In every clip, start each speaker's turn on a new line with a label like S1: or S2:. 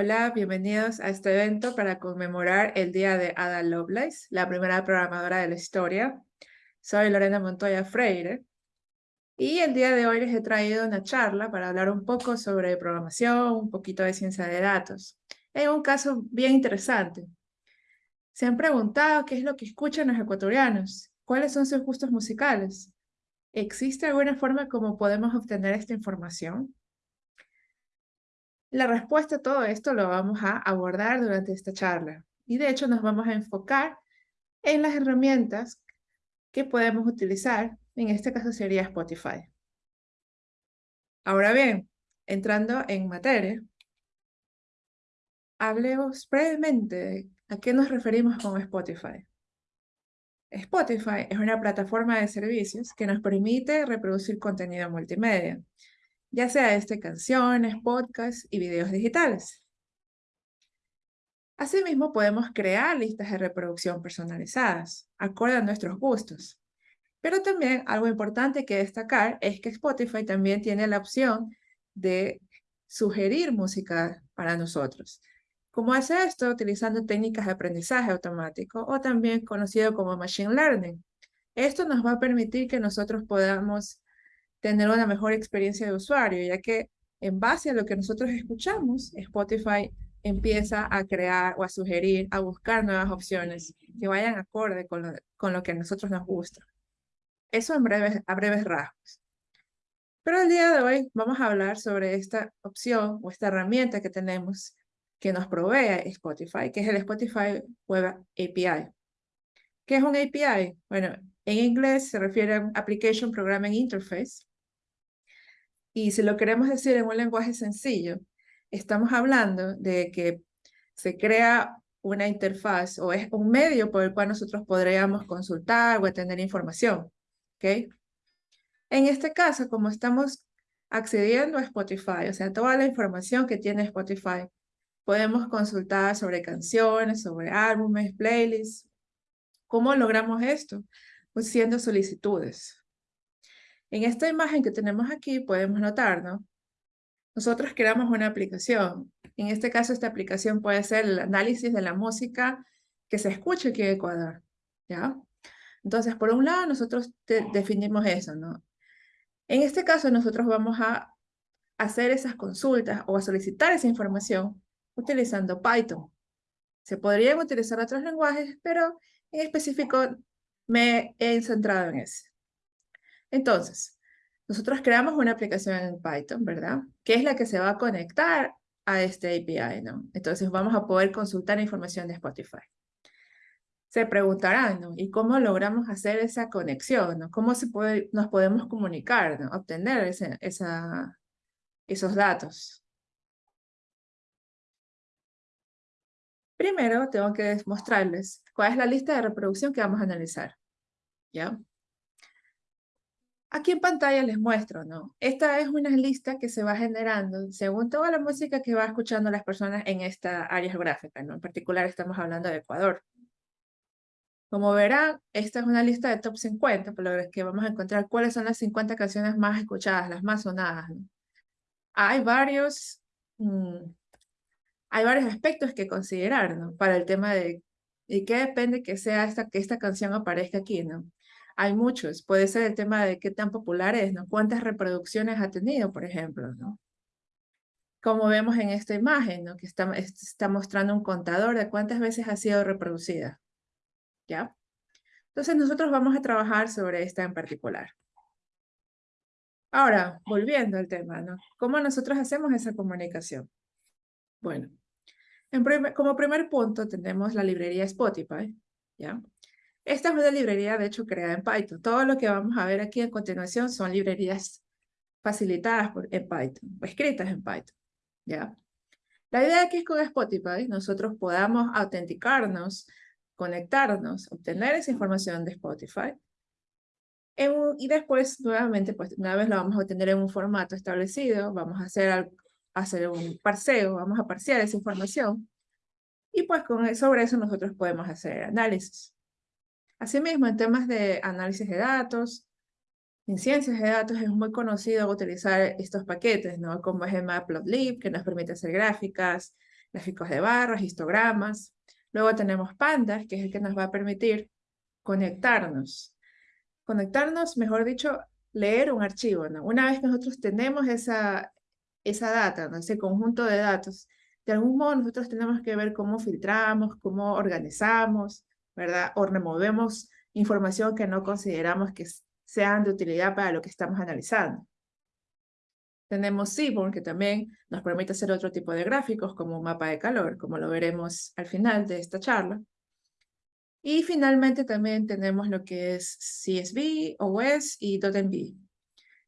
S1: Hola, bienvenidos a este evento para conmemorar el día de Ada Lovelace, la primera programadora de la historia. Soy Lorena Montoya Freire y el día de hoy les he traído una charla para hablar un poco sobre programación, un poquito de ciencia de datos. Es un caso bien interesante. ¿Se han preguntado qué es lo que escuchan los ecuatorianos? ¿Cuáles son sus gustos musicales? ¿Existe alguna forma como podemos obtener esta información? La respuesta a todo esto lo vamos a abordar durante esta charla. Y de hecho nos vamos a enfocar en las herramientas que podemos utilizar. En este caso sería Spotify. Ahora bien, entrando en materia, hablemos brevemente a qué nos referimos con Spotify. Spotify es una plataforma de servicios que nos permite reproducir contenido multimedia ya sea este canciones, podcasts y videos digitales. Asimismo, podemos crear listas de reproducción personalizadas, acorde a nuestros gustos. Pero también algo importante que destacar es que Spotify también tiene la opción de sugerir música para nosotros. ¿Cómo hace esto? Utilizando técnicas de aprendizaje automático o también conocido como Machine Learning. Esto nos va a permitir que nosotros podamos tener una mejor experiencia de usuario, ya que en base a lo que nosotros escuchamos, Spotify empieza a crear o a sugerir, a buscar nuevas opciones que vayan acorde con lo, con lo que a nosotros nos gusta. Eso en breves, a breves rasgos. Pero el día de hoy vamos a hablar sobre esta opción o esta herramienta que tenemos que nos provee Spotify, que es el Spotify Web API. ¿Qué es un API? Bueno, en inglés se refiere a Application Programming Interface y si lo queremos decir en un lenguaje sencillo, estamos hablando de que se crea una interfaz o es un medio por el cual nosotros podríamos consultar o obtener información. ¿okay? En este caso, como estamos accediendo a Spotify, o sea, toda la información que tiene Spotify, podemos consultar sobre canciones, sobre álbumes, playlists. ¿Cómo logramos esto? Pues siendo solicitudes. En esta imagen que tenemos aquí podemos notar, ¿no? Nosotros creamos una aplicación. En este caso, esta aplicación puede ser el análisis de la música que se escucha aquí en Ecuador, ¿ya? Entonces, por un lado, nosotros definimos eso, ¿no? En este caso, nosotros vamos a hacer esas consultas o a solicitar esa información utilizando Python. Se podrían utilizar otros lenguajes, pero en específico me he centrado en ese. Entonces, nosotros creamos una aplicación en Python, ¿verdad? Que es la que se va a conectar a este API, ¿no? Entonces vamos a poder consultar información de Spotify. Se preguntarán, ¿no? ¿Y cómo logramos hacer esa conexión, ¿no? ¿Cómo se puede, nos podemos comunicar, ¿no? Obtener esos datos. Primero tengo que mostrarles cuál es la lista de reproducción que vamos a analizar. ¿Ya? Aquí en pantalla les muestro, ¿no? Esta es una lista que se va generando según toda la música que va escuchando las personas en esta área geográfica, ¿no? En particular estamos hablando de Ecuador. Como verán, esta es una lista de top 50, por lo que vamos a encontrar cuáles son las 50 canciones más escuchadas, las más sonadas. ¿no? Hay varios, mm, hay varios aspectos que considerar, ¿no? Para el tema de, ¿y qué depende que sea esta, que esta canción aparezca aquí, ¿no? Hay muchos. Puede ser el tema de qué tan popular es, ¿no? ¿Cuántas reproducciones ha tenido, por ejemplo, ¿no? Como vemos en esta imagen. Que está, está mostrando un contador de cuántas veces ha sido reproducida. ¿Ya? Entonces nosotros vamos a trabajar sobre esta en particular. Ahora, volviendo al tema, ¿no? ¿Cómo nosotros hacemos esa comunicación? Bueno, como primer punto tenemos la librería Spotify, ¿ya? Esta es una librería, de hecho, creada en Python. Todo lo que vamos a ver aquí a continuación son librerías facilitadas por, en Python, escritas en Python, ¿ya? La idea aquí es con Spotify nosotros podamos autenticarnos, conectarnos, obtener esa información de Spotify, y después, nuevamente, pues una vez lo vamos a obtener en un formato establecido, vamos a hacer, hacer un parseo, vamos a parsear esa información, y pues con, sobre eso nosotros podemos hacer análisis. Asimismo, en temas de análisis de datos, en ciencias de datos es muy conocido utilizar estos paquetes, ¿no? Como es el Matplotlib, que nos permite hacer gráficas, gráficos de barras, histogramas. Luego tenemos pandas, que es el que nos va a permitir conectarnos. Conectarnos, mejor dicho, leer un archivo. Una vez que nosotros tenemos esa, esa data, ese conjunto de datos, de algún modo nosotros tenemos que ver cómo filtramos, cómo organizamos, ¿verdad? O removemos información que no consideramos que sean de utilidad para lo que estamos analizando. Tenemos Seaborn, que también nos permite hacer otro tipo de gráficos, como un mapa de calor, como lo veremos al final de esta charla. Y finalmente también tenemos lo que es CSV, OS y .env.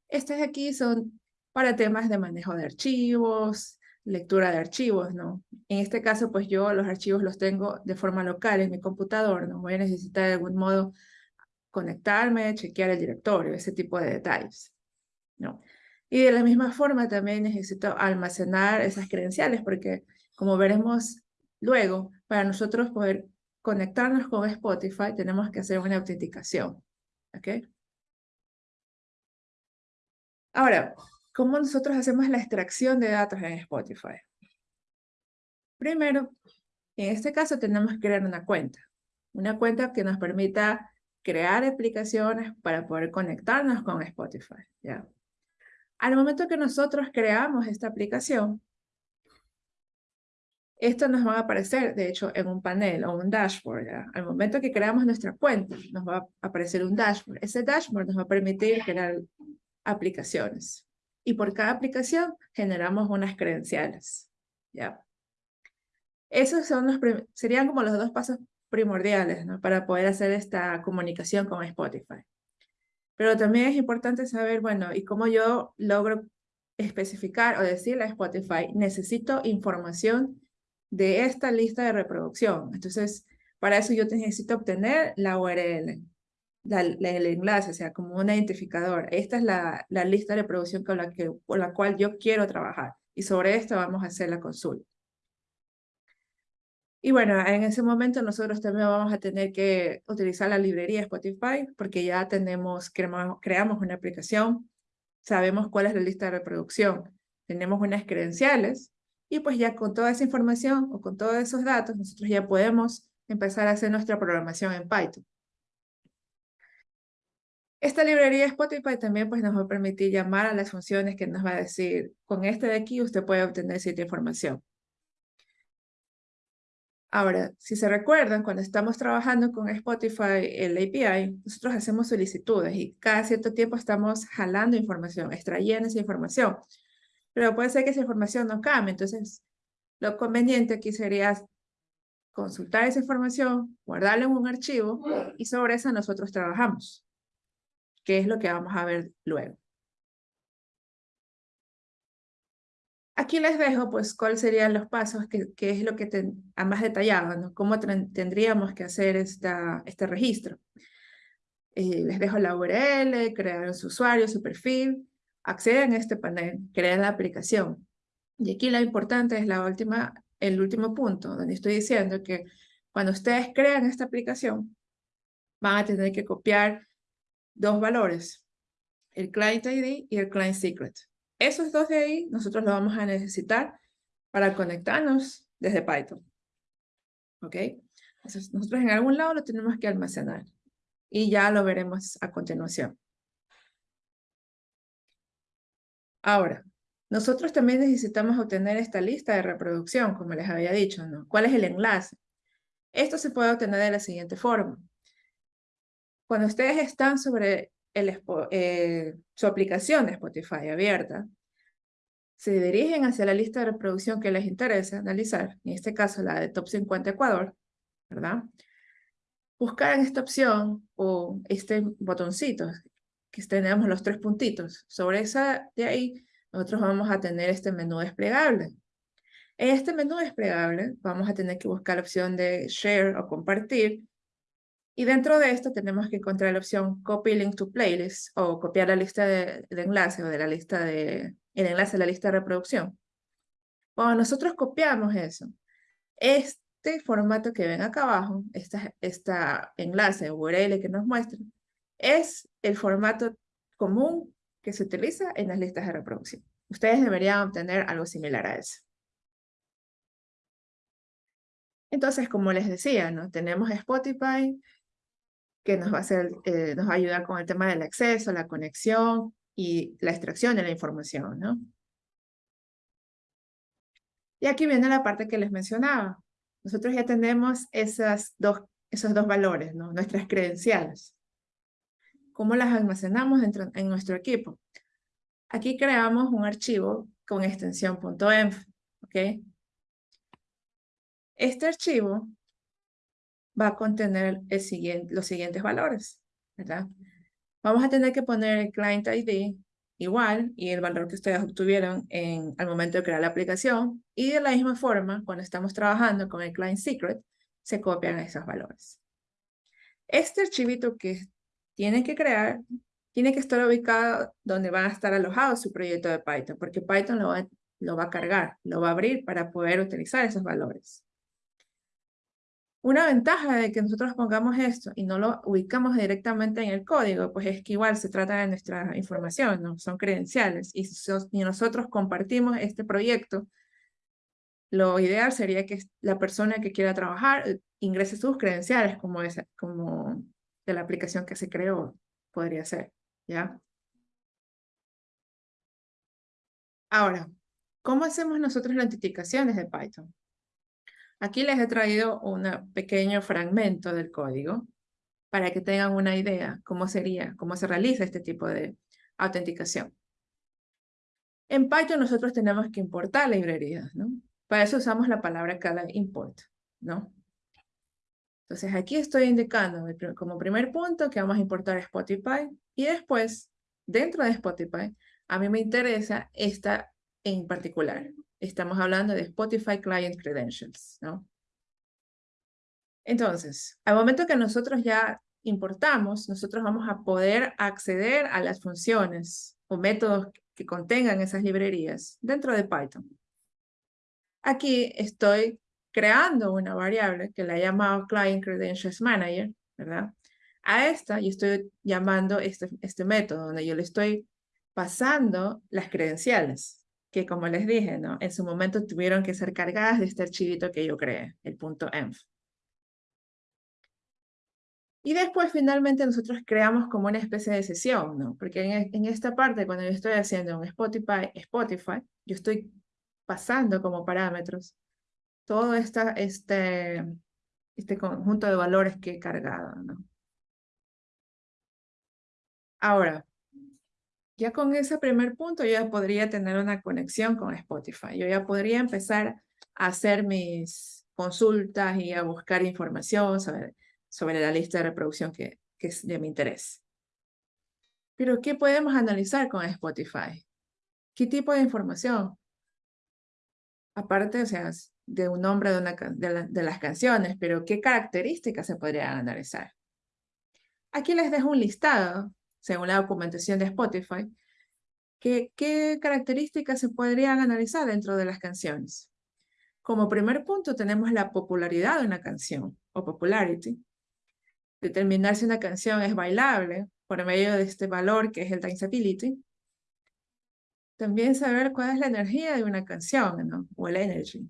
S1: Estas aquí son para temas de manejo de archivos, lectura de archivos, ¿no? En este caso, pues yo los archivos los tengo de forma local en mi computador, ¿no? Voy a necesitar de algún modo conectarme, chequear el directorio, ese tipo de detalles, ¿no? Y de la misma forma también necesito almacenar esas credenciales, porque como veremos luego, para nosotros poder conectarnos con Spotify, tenemos que hacer una autenticación, ¿ok? Ahora, ¿Cómo nosotros hacemos la extracción de datos en Spotify? Primero, en este caso tenemos que crear una cuenta. Una cuenta que nos permita crear aplicaciones para poder conectarnos con Spotify. ¿ya? Al momento que nosotros creamos esta aplicación, esto nos va a aparecer, de hecho, en un panel o un dashboard. ¿ya? Al momento que creamos nuestra cuenta, nos va a aparecer un dashboard. Ese dashboard nos va a permitir crear aplicaciones y por cada aplicación generamos unas credenciales. ¿ya? Esos serían como los dos pasos primordiales para poder hacer esta comunicación con Spotify. Pero también es importante saber, bueno, ¿y cómo yo logro especificar o decirle a Spotify, necesito información de esta lista de reproducción? Entonces, para eso yo necesito obtener la URL el enlace, o sea, como un identificador. Esta es la, la lista de reproducción con la, que, con la cual yo quiero trabajar. Y sobre esto vamos a hacer la consulta. Y bueno, en ese momento nosotros también vamos a tener que utilizar la librería Spotify porque ya tenemos, creamos una aplicación, sabemos cuál es la lista de reproducción, tenemos unas credenciales y pues ya con toda esa información o con todos esos datos nosotros ya podemos empezar a hacer nuestra programación en Python. Esta librería Spotify también pues, nos va a permitir llamar a las funciones que nos va a decir, con este de aquí usted puede obtener cierta información. Ahora, si se recuerdan, cuando estamos trabajando con Spotify, el API, nosotros hacemos solicitudes y cada cierto tiempo estamos jalando información, extrayendo esa información. Pero puede ser que esa información no cambie, entonces lo conveniente aquí sería consultar esa información, guardarla en un archivo y sobre eso nosotros trabajamos que es lo que vamos a ver luego. Aquí les dejo, pues, cuáles serían los pasos, que, es lo que a más detallado. Cómo tendríamos que hacer esta, este registro. Eh, les dejo la URL, crear su usuario, su perfil, acceden a este panel, crean la aplicación. Y aquí lo importante es la última, el último punto, donde estoy diciendo que cuando ustedes crean esta aplicación, van a tener que copiar dos valores, el client ID y el client secret. Esos dos de ahí nosotros lo vamos a necesitar para conectarnos desde Python. ¿Ok? Entonces nosotros en algún lado lo tenemos que almacenar y ya lo veremos a continuación. Ahora, nosotros también necesitamos obtener esta lista de reproducción, como les había dicho, ¿no? ¿Cuál es el enlace? Esto se puede obtener de la siguiente forma. Cuando ustedes están sobre el, eh, su aplicación de Spotify abierta, se dirigen hacia la lista de reproducción que les interesa analizar, en este caso la de Top 50 Ecuador, ¿verdad? Buscar en esta opción o este botoncito, que tenemos los tres puntitos. Sobre esa de ahí, nosotros vamos a tener este menú desplegable. En este menú desplegable vamos a tener que buscar la opción de Share o Compartir, y dentro de esto tenemos que encontrar la opción Copy Link to Playlist o copiar la lista de, enlace o de la lista de, el enlace de la lista de reproducción. Cuando nosotros copiamos eso, este formato que ven acá abajo, esta, esta enlace URL que nos muestra, es el formato común que se utiliza en las listas de reproducción. Ustedes deberían obtener algo similar a eso. Entonces, como les decía, ¿no? tenemos Spotify, que nos va a, eh, nos va a ayudar con el tema del acceso, la conexión y la extracción de la información, ¿no? Y aquí viene la parte que les mencionaba. Nosotros ya tenemos esas dos, esos dos valores, ¿no? Nuestras credenciales. ¿Cómo las almacenamos dentro, en nuestro equipo? Aquí creamos un archivo con extensión .env. Este archivo va a contener los siguientes valores, ¿verdad? Vamos a tener que poner el client ID igual y el valor que ustedes obtuvieron al momento de crear la aplicación y de la misma forma, cuando estamos trabajando con el client secret, se copian esos valores. Este archivito que tienen que crear tiene que estar ubicado donde va a estar alojado su proyecto de Python, porque Python lo va a cargar, lo va a abrir para poder utilizar esos valores. Una ventaja de que nosotros pongamos esto y no lo ubicamos directamente en el código, pues es que igual se trata de nuestra información, ¿no? son credenciales. Y si nosotros compartimos este proyecto, lo ideal sería que la persona que quiera trabajar ingrese sus credenciales como, de la aplicación que se creó, podría ser, ¿ya? Ahora, ¿cómo hacemos nosotros la autenticación desde Python? Aquí les he traído un pequeño fragmento del código para que tengan una idea cómo sería, cómo se realiza este tipo de autenticación. En Python nosotros tenemos que importar librerías, ¿no? Para eso usamos la palabra cada import, ¿no? Entonces aquí estoy indicando como primer punto que vamos a importar Spotify y después, dentro de Spotify, a mí me interesa esta en particular, Estamos hablando de Spotify Client Credentials, ¿no? Entonces, al momento que nosotros ya importamos, nosotros vamos a poder acceder a las funciones o métodos que contengan esas librerías dentro de Python. Aquí estoy creando una variable que la he llamado Client Credentials Manager, ¿verdad? A esta yo estoy llamando este, este método donde yo le estoy pasando las credenciales que como les dije, ¿no? en su momento tuvieron que ser cargadas de este archivito que yo creé, el punto .env. Y después finalmente nosotros creamos como una especie de sesión, ¿no? Porque en, en, esta parte, cuando yo estoy haciendo un Spotify, Spotify, yo estoy pasando como parámetros todo esta, este, este conjunto de valores que he cargado, ¿no? Ahora, ya con ese primer punto yo ya podría tener una conexión con Spotify. Yo ya podría empezar a hacer mis consultas y a buscar información sobre, sobre la lista de reproducción que, que es de mi interés. Pero ¿qué podemos analizar con Spotify? ¿Qué tipo de información? Aparte, o sea, de un nombre de, una, de, de las canciones, pero ¿qué características se podrían analizar? Aquí les dejo un listado según la documentación de Spotify, ¿qué, características se podrían analizar dentro de las canciones? Como primer punto tenemos la popularidad de una canción, o popularity. Determinar si una canción es bailable por medio de este valor que es el danceability. También saber cuál es la energía de una canción, ¿no? O el energy.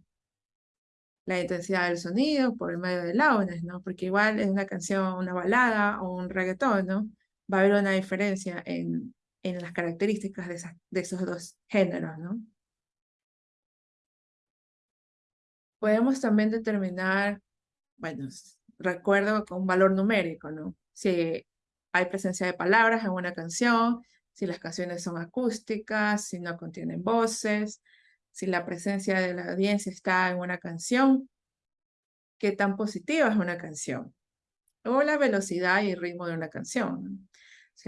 S1: La intensidad del sonido por medio de loudness, ¿no? Porque igual es una canción, una balada o un reggaetón, ¿no? Va a haber una diferencia en, en las características de, de esos dos géneros, ¿no? Podemos también determinar, bueno, recuerdo con un valor numérico, ¿no? Si hay presencia de palabras en una canción, si las canciones son acústicas, si no contienen voces, si la presencia de la audiencia está en una canción, qué tan positiva es una canción, o la velocidad y ritmo de una canción.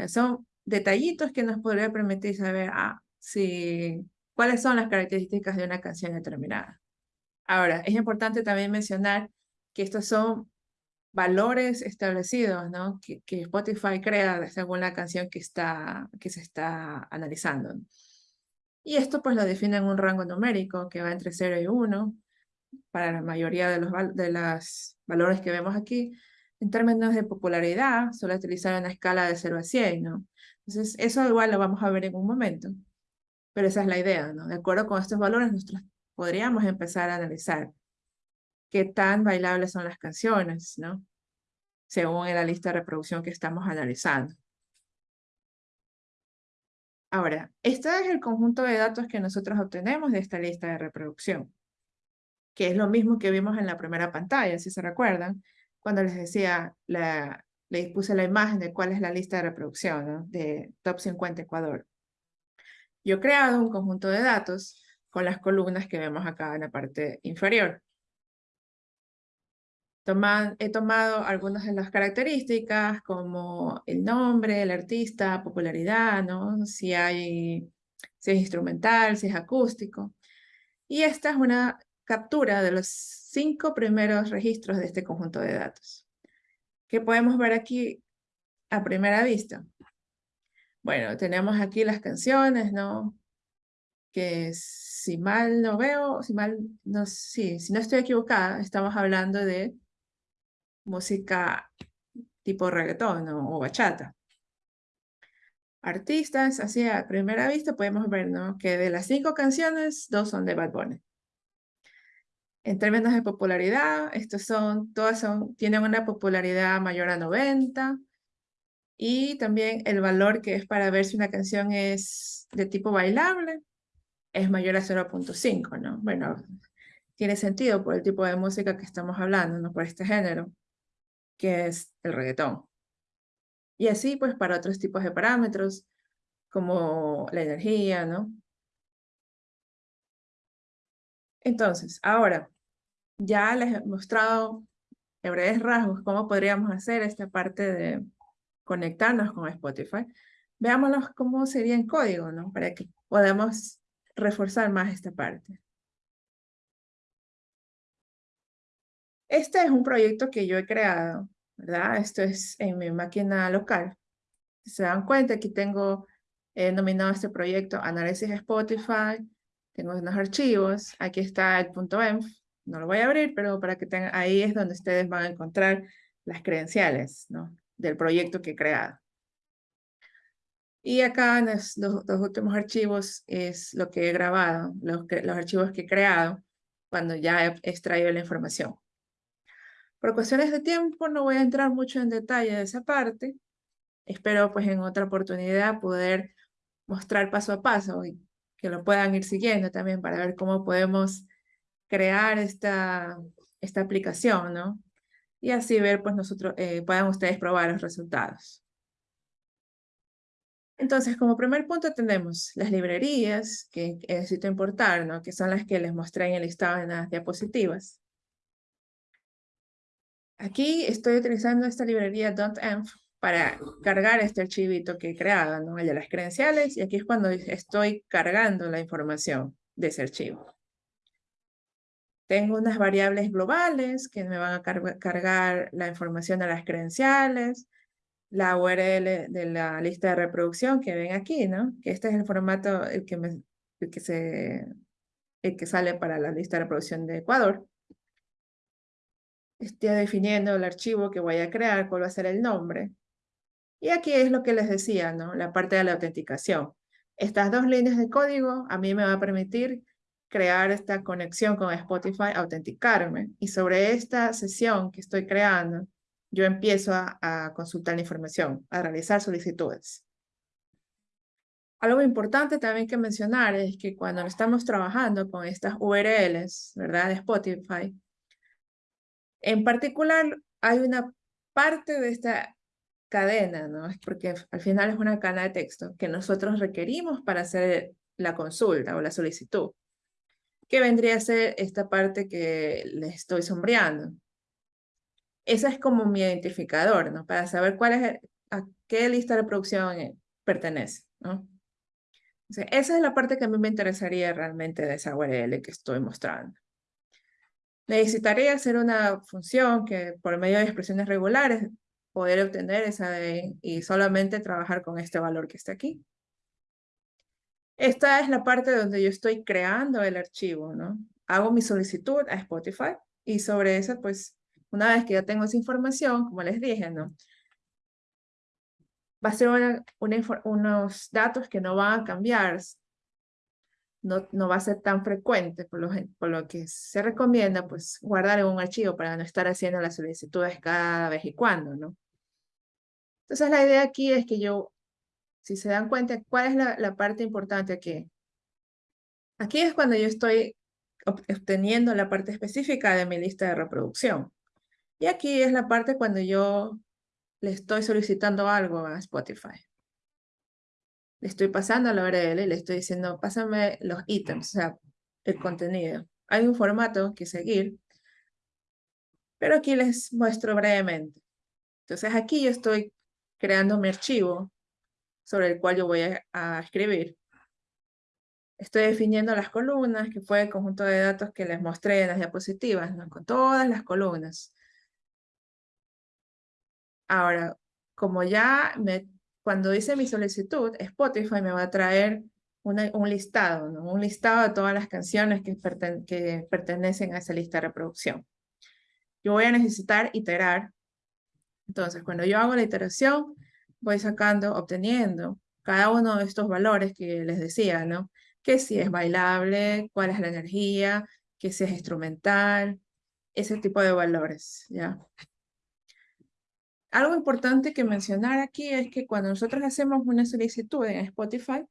S1: Son detallitos que nos podría permitir saber ah, si, cuáles son las características de una canción determinada. Ahora, es importante también mencionar que estos son valores establecidos, ¿no? Que, que, Spotify crea según la canción que, está, que se está analizando. Y esto pues lo define en un rango numérico que va entre 0 y 1 para la mayoría de los de las valores que vemos aquí, en términos de popularidad, suele utilizar una escala de 0 a 100, ¿no? Entonces, eso igual lo vamos a ver en un momento. Pero esa es la idea, ¿no? De acuerdo con estos valores, nosotros podríamos empezar a analizar qué tan bailables son las canciones, ¿no? Según la lista de reproducción que estamos analizando. Ahora, este es el conjunto de datos que nosotros obtenemos de esta lista de reproducción, que es lo mismo que vimos en la primera pantalla, si se recuerdan, cuando les decía, la, les puse la imagen de cuál es la lista de reproducción de Top 50 Ecuador. Yo he creado un conjunto de datos con las columnas que vemos acá en la parte inferior he tomado algunas de las características como el nombre, el artista, popularidad, ¿no? Si, hay, si es instrumental, si es acústico. Y esta es una captura de los cinco primeros registros de este conjunto de datos. ¿Qué podemos ver aquí a primera vista? Bueno, tenemos aquí las canciones, ¿no? Que si mal no veo, si mal, no, sí, si no estoy equivocada, estamos hablando de música tipo reggaetón o bachata. Artistas, así a primera vista podemos ver ¿no? que de las cinco canciones, dos son de Bad Bunny. En términos de popularidad, estos son, todas son, tienen una popularidad mayor a 90 y también el valor que es para ver si una canción es de tipo bailable es mayor a 0.5, ¿no? Bueno, tiene sentido por el tipo de música que estamos hablando, ¿no? Por este género que es el reggaetón. Y así pues para otros tipos de parámetros, como la energía, ¿no? Entonces, ahora, ya les he mostrado en breves rasgos cómo podríamos hacer esta parte de conectarnos con Spotify. Veámoslo cómo sería en código, ¿no? Para que podamos reforzar más esta parte. Este es un proyecto que yo he creado, ¿verdad? Esto es en mi máquina local. Si se dan cuenta, aquí tengo he este proyecto Análisis Spotify, tengo unos archivos, aquí está el punto .env, no lo voy a abrir, pero para que tengan, ahí es donde ustedes van a encontrar las credenciales, ¿no? Del proyecto que he creado. Y acá los, los, últimos archivos es lo que he grabado, los, los archivos que he creado cuando ya he extraído la información. Por cuestiones de tiempo no voy a entrar mucho en detalle de esa parte. Espero pues en otra oportunidad poder mostrar paso a paso que lo puedan ir siguiendo también para ver cómo podemos crear esta, esta aplicación, ¿no? Y así ver, pues nosotros, eh, puedan ustedes probar los resultados. Entonces, como primer punto tenemos las librerías que necesito importar, ¿no? Que son las que les mostré en el listado de las diapositivas. Aquí estoy utilizando esta librería .env para cargar este archivito que he creado, ¿no? el de las credenciales, y aquí es cuando estoy cargando la información de ese archivo. Tengo unas variables globales que me van a cargar la información de las credenciales, la URL de la lista de reproducción que ven aquí, ¿no? Que este es el formato el que, me, el que, se, el que sale para la lista de reproducción de Ecuador esté definiendo el archivo que voy a crear, cuál va a ser el nombre. Y aquí es lo que les decía, ¿no? La parte de la autenticación. Estas dos líneas de código a mí me va a permitir crear esta conexión con Spotify, autenticarme. Y sobre esta sesión que estoy creando, yo empiezo a, a consultar la información, a realizar solicitudes. Algo importante también que mencionar es que cuando estamos trabajando con estas URLs, ¿verdad? De Spotify, en particular, hay una parte de esta cadena, ¿no? Es porque al final es una cadena de texto que nosotros requerimos para hacer la consulta o la solicitud, que vendría a ser esta parte que les estoy sombreando. Esa es como mi identificador, ¿no? Para saber cuál es, a qué lista de producción pertenece, ¿no? esa es la parte que a mí me interesaría realmente de esa URL que estoy mostrando. Necesitaría hacer una función que por medio de expresiones regulares poder obtener esa y solamente trabajar con este valor que está aquí. Esta es la parte donde yo estoy creando el archivo, ¿no? Hago mi solicitud a Spotify y sobre eso, pues, una vez que ya tengo esa información, como les dije, ¿no? Va a ser una, unos datos que no van a cambiar no, no va a ser tan frecuente, por lo, por lo que se recomienda, pues, guardar en un archivo para no estar haciendo las solicitudes cada vez y cuando, ¿no? Entonces, la idea aquí es que yo, si se dan cuenta, ¿cuál es la, parte importante aquí? Aquí es cuando yo estoy obteniendo la parte específica de mi lista de reproducción. Y aquí es la parte cuando yo le estoy solicitando algo a Spotify. Le estoy pasando la URL y le estoy diciendo, pásame los ítems, o sea, el contenido. Hay un formato que seguir, pero aquí les muestro brevemente. Entonces aquí yo estoy creando mi archivo sobre el cual yo voy a escribir. Estoy definiendo las columnas, que fue el conjunto de datos que les mostré en las diapositivas, ¿no? con todas las columnas. Ahora, como ya me, cuando hice mi solicitud, Spotify me va a traer un listado, un listado de todas las canciones que pertenecen a esa lista de reproducción. Yo voy a necesitar iterar. Entonces, cuando yo hago la iteración, voy sacando, obteniendo cada uno de estos valores que les decía, ¿no? que si es bailable, cuál es la energía, que si es instrumental, ese tipo de valores, ¿ya? Algo importante que mencionar aquí es que cuando nosotros hacemos una solicitud en Spotify,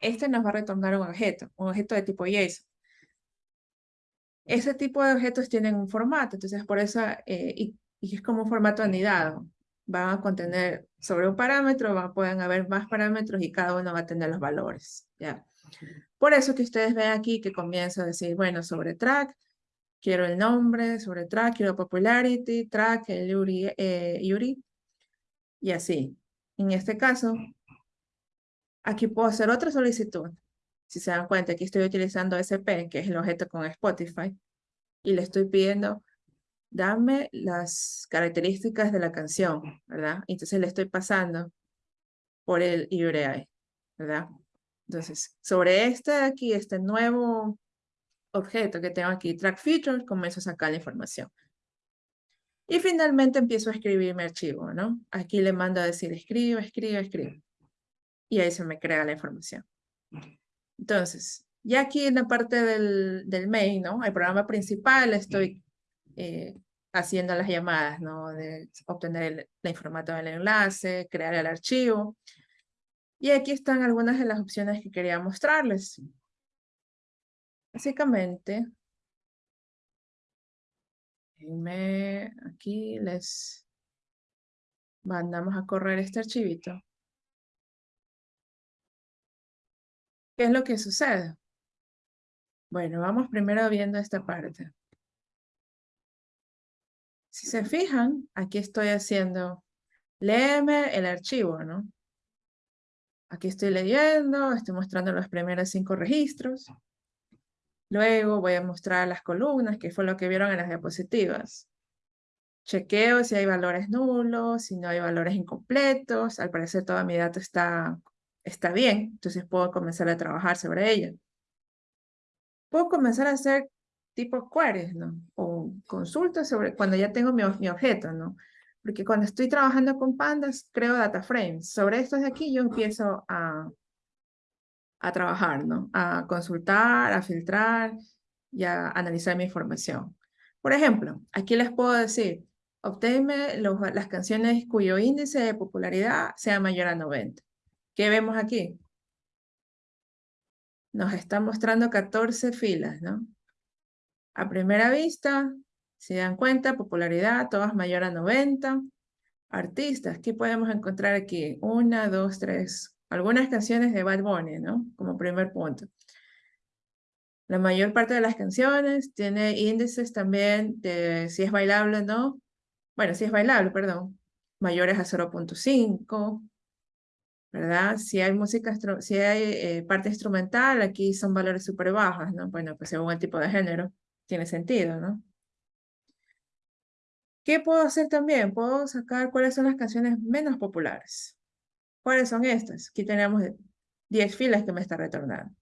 S1: este nos va a retornar un objeto, un objeto de tipo JSON. Ese tipo de objetos tienen un formato, entonces por eso, eh, y, es como un formato anidado. Van a contener sobre un parámetro, van, pueden haber más parámetros y cada uno va a tener los valores, ¿ya? Por eso que ustedes ven aquí que comienza a decir, bueno, sobre track, quiero el nombre, sobre track, quiero popularity, track, el Yuri, eh, Yuri, y así. En este caso, aquí puedo hacer otra solicitud. Si se dan cuenta, aquí estoy utilizando SP, que es el objeto con Spotify, y le estoy pidiendo, dame las características de la canción, ¿verdad? Entonces le estoy pasando por el URI, ¿verdad? Entonces, sobre este de aquí, este nuevo objeto que tengo aquí, track feature, comienzo a sacar la información. Y finalmente empiezo a escribir mi archivo, ¿no? Aquí le mando a decir escribe, escribe, escribe. Y ahí se me crea la información. Entonces, ya aquí en la parte del, del main, ¿no? El programa principal estoy eh, haciendo las llamadas, ¿no? De obtener el, la información del enlace, crear el archivo. Y aquí están algunas de las opciones que quería mostrarles. Básicamente, aquí les mandamos a correr este archivito. ¿Qué es lo que sucede? Bueno, vamos primero viendo esta parte. Si se fijan, aquí estoy haciendo, léeme el archivo, ¿no? Aquí estoy leyendo, estoy mostrando los primeros cinco registros. Luego voy a mostrar las columnas, que fue lo que vieron en las diapositivas. Chequeo si hay valores nulos, si no hay valores incompletos. Al parecer toda mi data está, está bien, entonces puedo comenzar a trabajar sobre ella. Puedo comenzar a hacer tipo queries, ¿no? O consultas sobre cuando ya tengo mi, mi objeto, ¿no? Porque cuando estoy trabajando con pandas, creo data frames. Sobre estos de aquí yo empiezo a, a trabajar, ¿no? A consultar, a filtrar y a analizar mi información. Por ejemplo, aquí les puedo decir, obténme las canciones cuyo índice de popularidad sea mayor a 90. ¿Qué vemos aquí? Nos está mostrando 14 filas, ¿no? A primera vista, si dan cuenta, popularidad, todas mayor a 90. Artistas, ¿qué podemos encontrar aquí? Una, dos, tres. Algunas canciones de Bad Bunny, ¿no? Como primer punto. La mayor parte de las canciones tiene índices también de si es bailable o no. Bueno, si es bailable, perdón. Mayores a 0.5. ¿Verdad? Si hay música, si hay eh, parte instrumental, aquí son valores súper bajas, ¿no? Bueno, pues según el tipo de género, tiene sentido, ¿no? ¿Qué puedo hacer también? Puedo sacar cuáles son las canciones menos populares. ¿Cuáles son estas? Aquí tenemos 10 filas que me está retornando.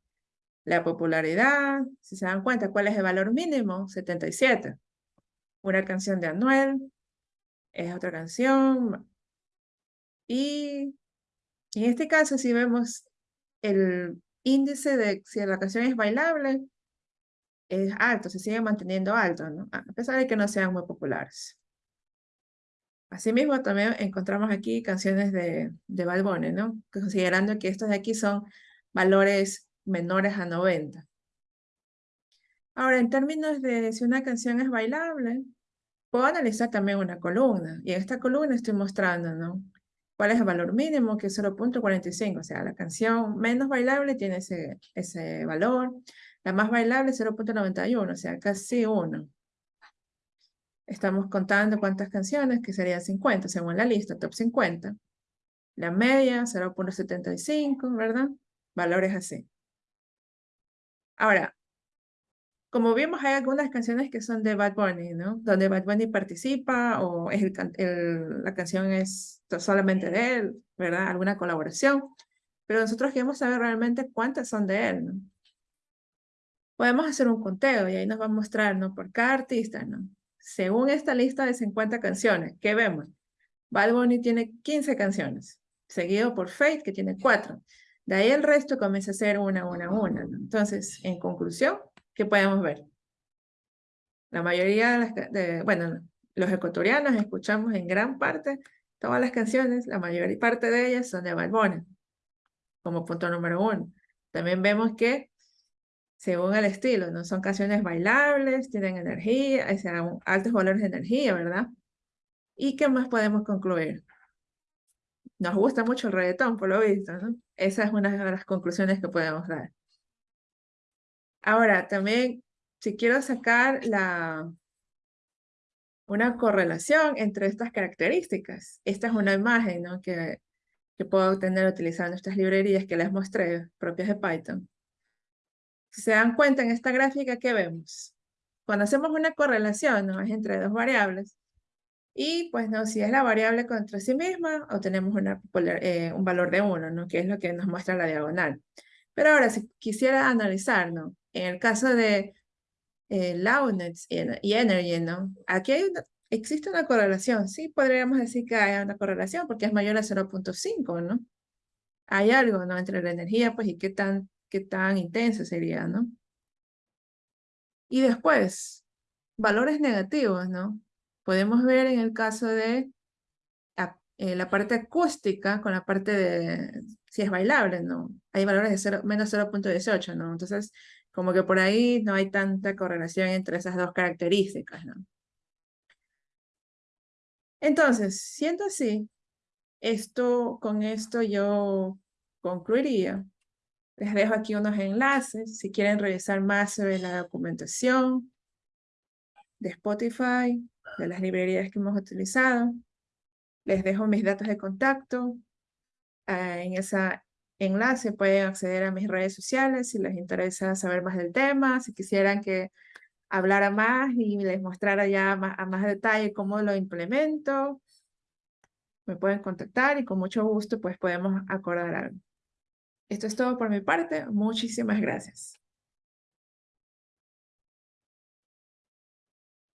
S1: La popularidad, si se dan cuenta, ¿cuál es el valor mínimo? 77. Una canción de Anuel, es otra canción. Y en este caso, si vemos el índice de si la canción es bailable es alto, se sigue manteniendo alto, ¿no? A pesar de que no sean muy populares. Asimismo, también encontramos aquí canciones de, de Bad Bunny, ¿no? Considerando que estos de aquí son valores menores a 90. Ahora, en términos de si una canción es bailable, puedo analizar también una columna. Y en esta columna estoy mostrando, ¿no? ¿Cuál es el valor mínimo? Que es 0.45. O sea, la canción menos bailable tiene ese, ese valor. La más bailable 0.91, o sea, casi 1. Estamos contando cuántas canciones, que serían 50, según la lista, top 50. La media, 0.75, ¿verdad? Valores así. Ahora, como vimos, hay algunas canciones que son de Bad Bunny, ¿no? Donde Bad Bunny participa o es el, la canción es solamente de él, ¿verdad? Alguna colaboración. Pero nosotros queremos saber realmente cuántas son de él, ¿no? Podemos hacer un conteo y ahí nos va a mostrar, ¿no? Por cada artista, ¿no? Según esta lista de 50 canciones, ¿qué vemos? Bad Bunny tiene 15 canciones, seguido por Faith, que tiene 4. De ahí el resto comienza a ser una, una, una. ¿no? Entonces, en conclusión, ¿qué podemos ver? La mayoría de, bueno, los ecuatorianos escuchamos en gran parte todas las canciones, la mayor parte de ellas son de Balbona, como punto número uno. También vemos que, según el estilo, no son canciones bailables, tienen energía, o sea, altos valores de energía, ¿verdad? ¿Y qué más podemos concluir? Nos gusta mucho el reggaetón, por lo visto, ¿no? Esa es una de las conclusiones que podemos dar. Ahora, también, si quiero sacar la, una correlación entre estas características, esta es una imagen ¿no? que, que puedo obtener utilizando estas librerías que les mostré, propias de Python. Si se dan cuenta en esta gráfica, ¿qué vemos? Cuando hacemos una correlación ¿no? es entre dos variables, y pues no, si es la variable contra sí misma, obtenemos una, eh, un valor de 1, ¿no? que es lo que nos muestra la diagonal. Pero ahora, si quisiera analizar, ¿no? En el caso de eh, loudness y, energy, ¿no? Aquí existe una correlación, sí podríamos decir que hay una correlación porque es mayor a 0.5, ¿no? Hay algo, ¿no? Entre la energía, pues, y qué tan, qué tan intenso sería, ¿no? Y después, valores negativos, ¿no? Podemos ver en el caso de eh, la parte acústica con la parte de si es bailable, ¿no? Hay valores de 0, menos 0.18, ¿no? Entonces, como que por ahí no hay tanta correlación entre esas dos características, ¿no? Entonces, siendo así, esto, con esto yo concluiría. Les dejo aquí unos enlaces si quieren revisar más sobre la documentación de Spotify, de las librerías que hemos utilizado. Les dejo mis datos de contacto. Ah, en ese enlace pueden acceder a mis redes sociales si les interesa saber más del tema, si quisieran que hablara más y les mostrara ya más, a más detalle cómo lo implemento. Me pueden contactar y con mucho gusto pues podemos acordar algo. Esto es todo por mi parte. Muchísimas gracias.